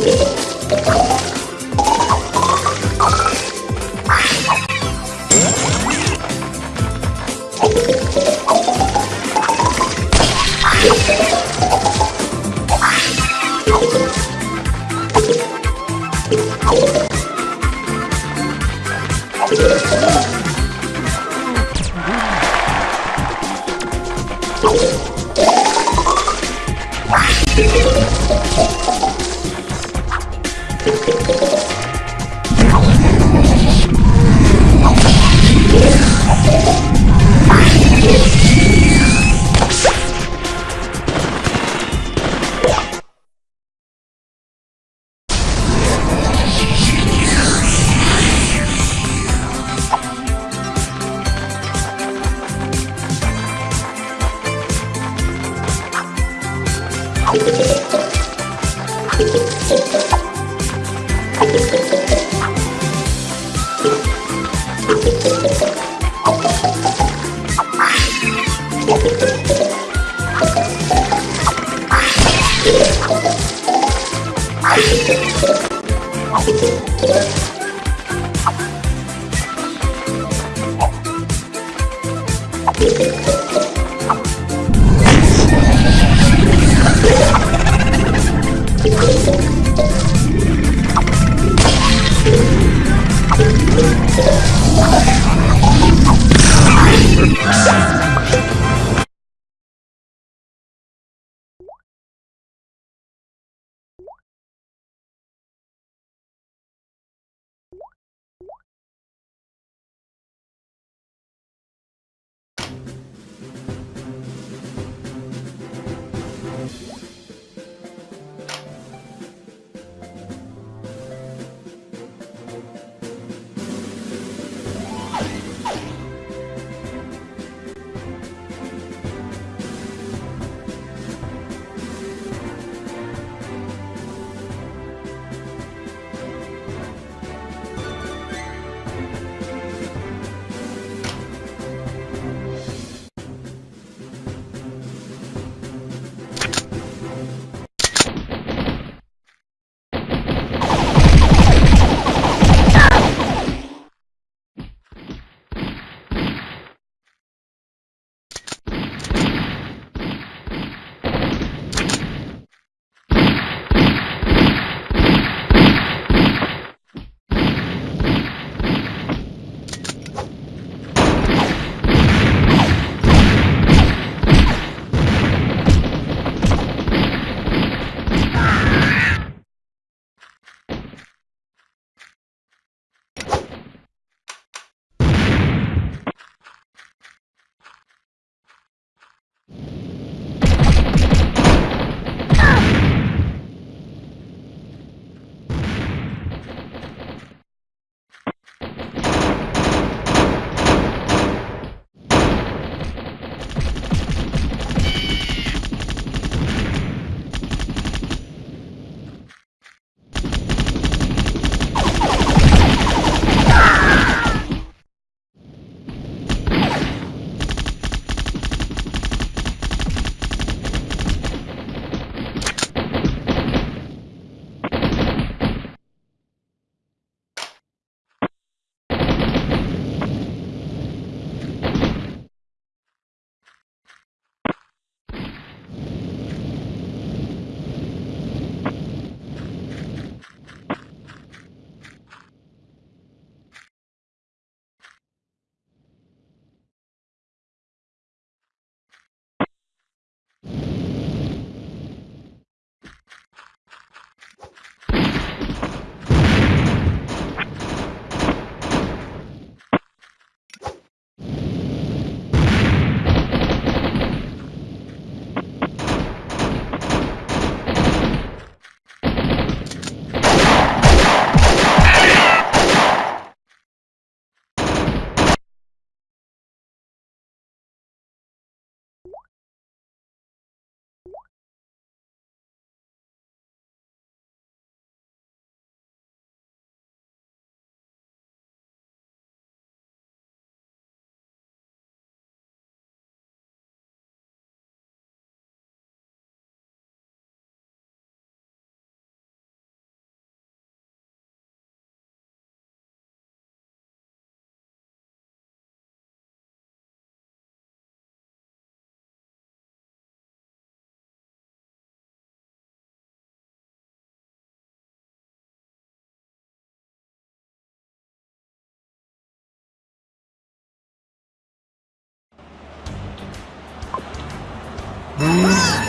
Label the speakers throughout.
Speaker 1: video. Hum.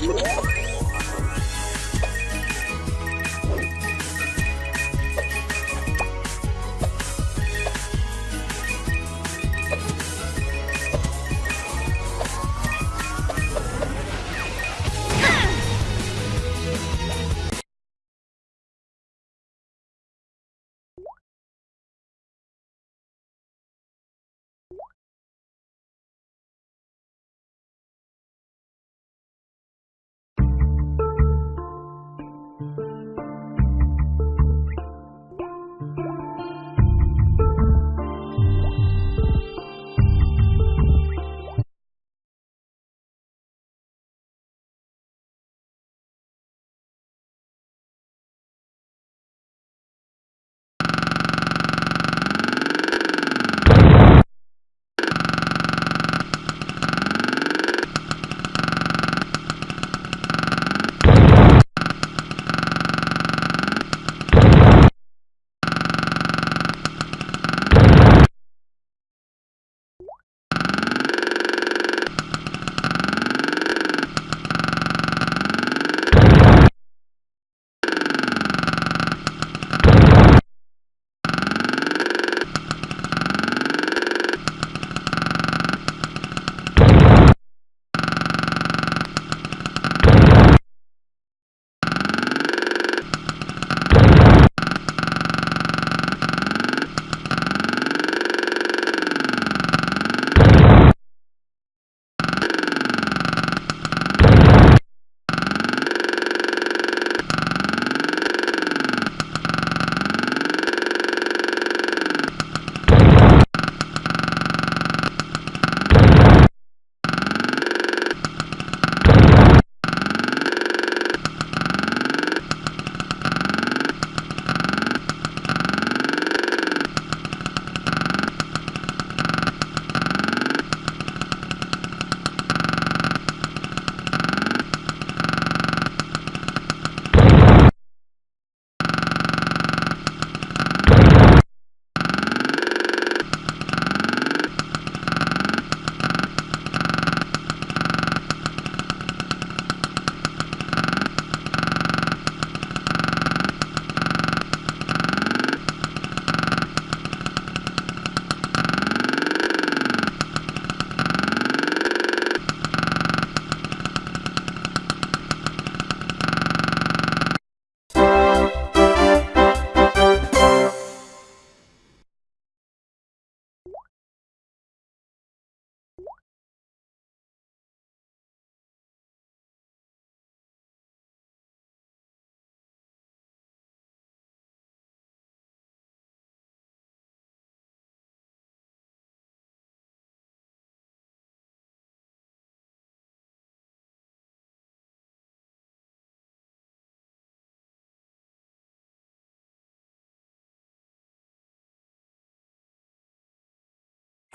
Speaker 1: Woo!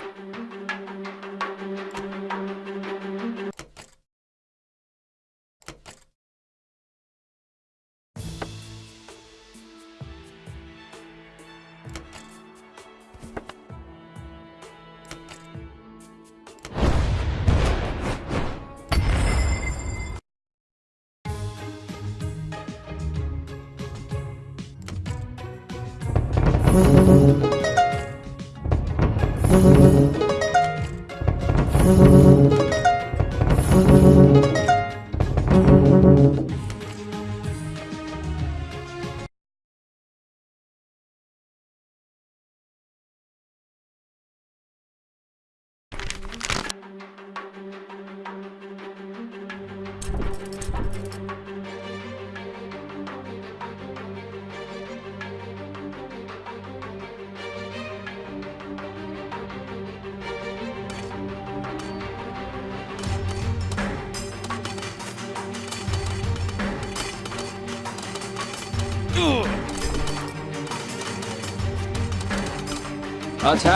Speaker 2: Thank you.
Speaker 1: 그렇지.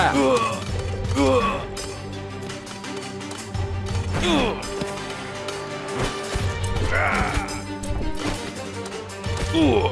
Speaker 1: 으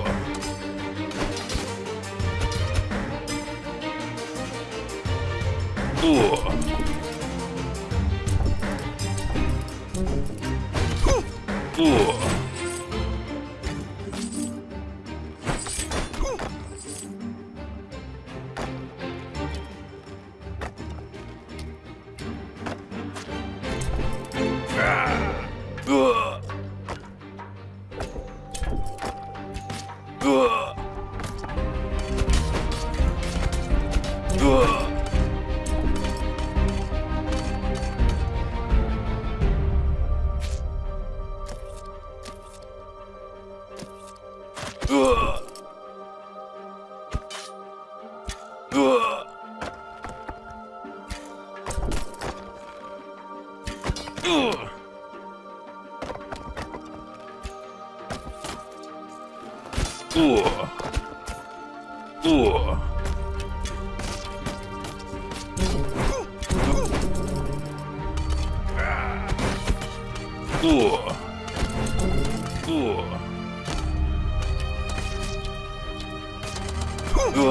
Speaker 1: 不，不，不，不，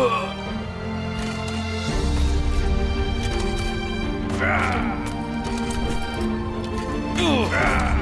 Speaker 1: 不，不，